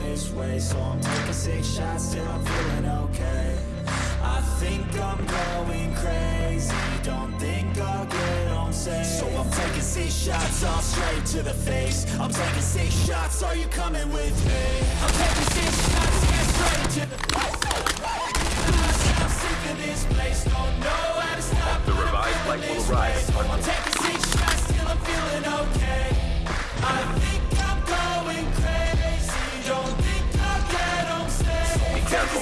this way So I'm taking six shots till I'm feeling okay. I think I'm going crazy. Don't think I'll get on safe. So I'm taking six shots all straight to the face. I'm taking six shots, are you coming with me? I'm taking six shots, yeah, straight to the face. I'm sick of this place, don't know how to stop The revived will arrive. I'm taking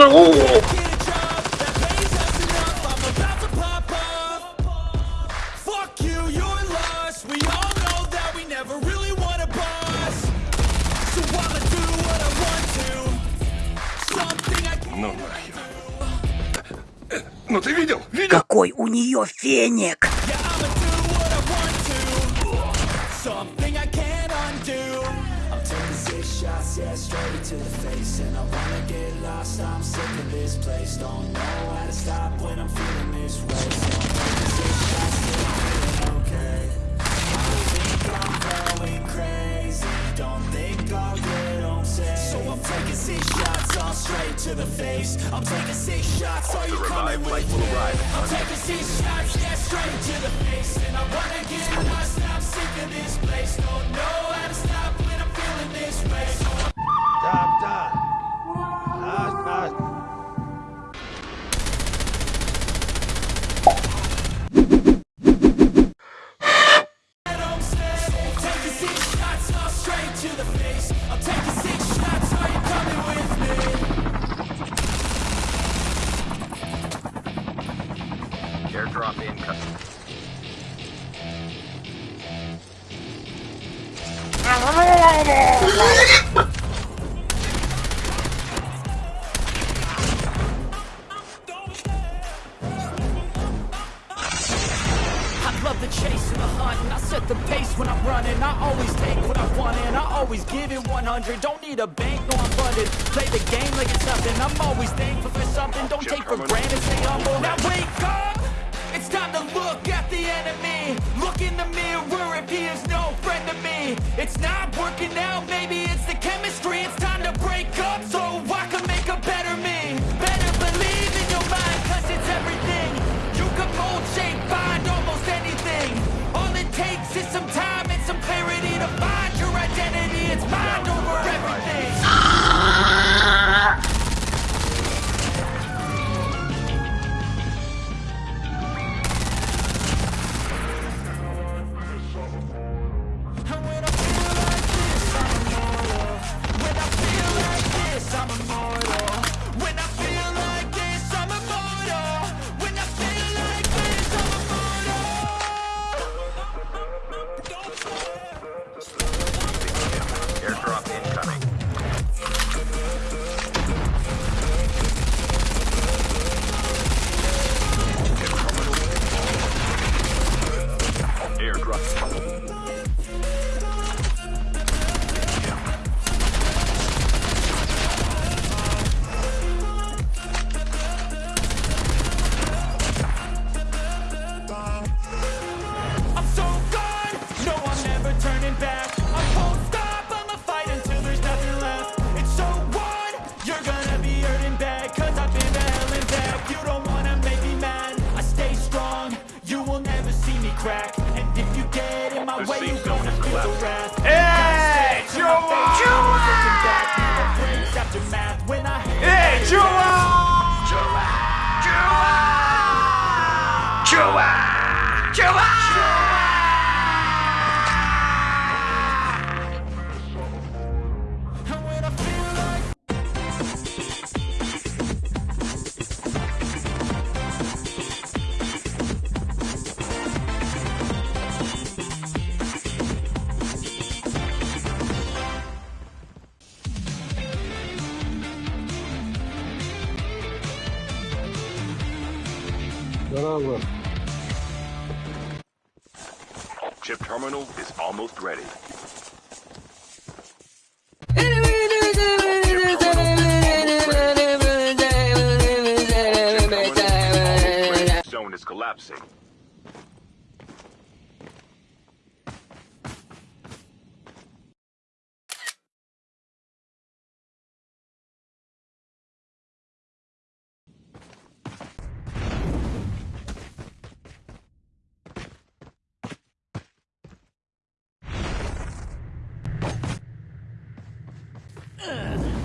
to. Something I can't Ну нахер. Ну ты видел? Видел? Какой у нее феник! Yeah, straight to the face. And I wanna get lost, I'm sick of this place. Don't know how to stop when I'm feeling this way. So I'm taking six shots, till I'm feeling okay. I think I'm going crazy. Don't think I'll get on safe. So I'm taking six shots, all straight to the face. I'm taking six shots, are you coming with me? arrive. I'm taking six shots, yeah, straight to the face And I wanna get lost, I'm sick of this place Don't know how to stop when I'm feeling this way face. I'm taking the hunt and I set the pace when I'm running. I always take what I want and I always give it 100 Don't need a bank, no I'm funded. Play the game like it's nothing. I'm always thankful for something. Don't take for granted, stay humble. Now wake up! It's time to look at the enemy. Look in the mirror if he is no friend to me. It's not working out, maybe it's the chemistry. It's time to break up so I can make a better me crack And if you get in my the way, you're gonna feel the wrath Hey, Joa! Joa! Hey, Joa! Yarar var. Chip terminal is almost ready. Ugh.